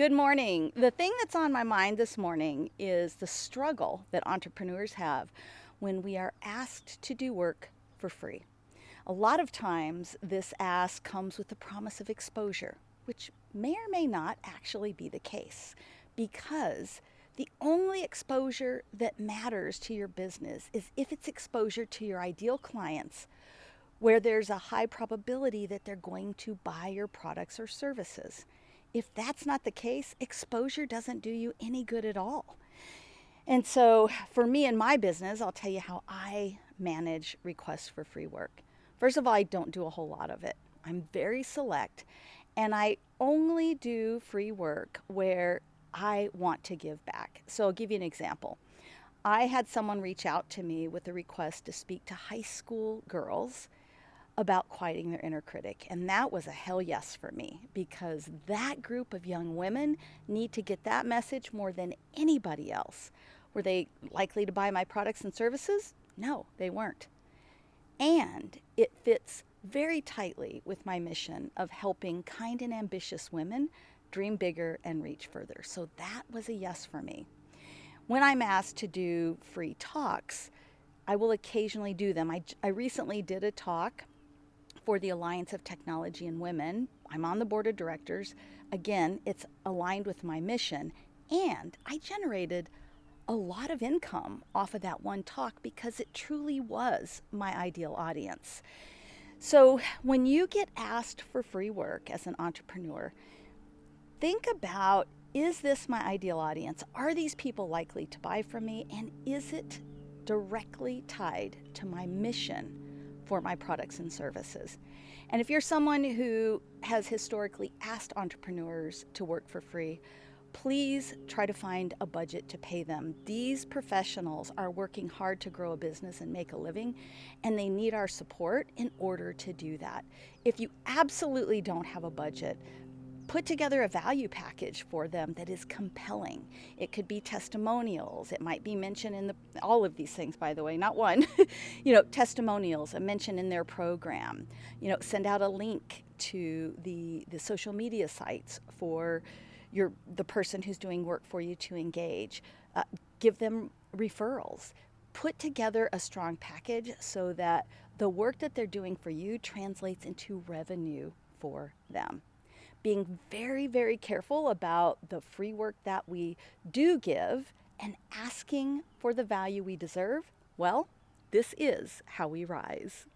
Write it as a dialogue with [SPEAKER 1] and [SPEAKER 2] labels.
[SPEAKER 1] Good morning. The thing that's on my mind this morning is the struggle that entrepreneurs have when we are asked to do work for free. A lot of times, this ask comes with the promise of exposure, which may or may not actually be the case because the only exposure that matters to your business is if it's exposure to your ideal clients where there's a high probability that they're going to buy your products or services. If that's not the case, exposure doesn't do you any good at all. And so, for me and my business, I'll tell you how I manage requests for free work. First of all, I don't do a whole lot of it. I'm very select, and I only do free work where I want to give back. So, I'll give you an example. I had someone reach out to me with a request to speak to high school girls about quieting their inner critic. And that was a hell yes for me because that group of young women need to get that message more than anybody else. Were they likely to buy my products and services? No, they weren't. And it fits very tightly with my mission of helping kind and ambitious women dream bigger and reach further. So that was a yes for me. When I'm asked to do free talks, I will occasionally do them. I, I recently did a talk for the Alliance of Technology and Women. I'm on the board of directors. Again, it's aligned with my mission. And I generated a lot of income off of that one talk because it truly was my ideal audience. So when you get asked for free work as an entrepreneur, think about is this my ideal audience? Are these people likely to buy from me? And is it directly tied to my mission for my products and services. And if you're someone who has historically asked entrepreneurs to work for free, please try to find a budget to pay them. These professionals are working hard to grow a business and make a living, and they need our support in order to do that. If you absolutely don't have a budget, put together a value package for them that is compelling. It could be testimonials. It might be mentioned in the, all of these things, by the way, not one. you know, testimonials, a mention in their program. You know, send out a link to the, the social media sites for your, the person who's doing work for you to engage. Uh, give them referrals. Put together a strong package so that the work that they're doing for you translates into revenue for them being very, very careful about the free work that we do give and asking for the value we deserve, well, this is how we rise.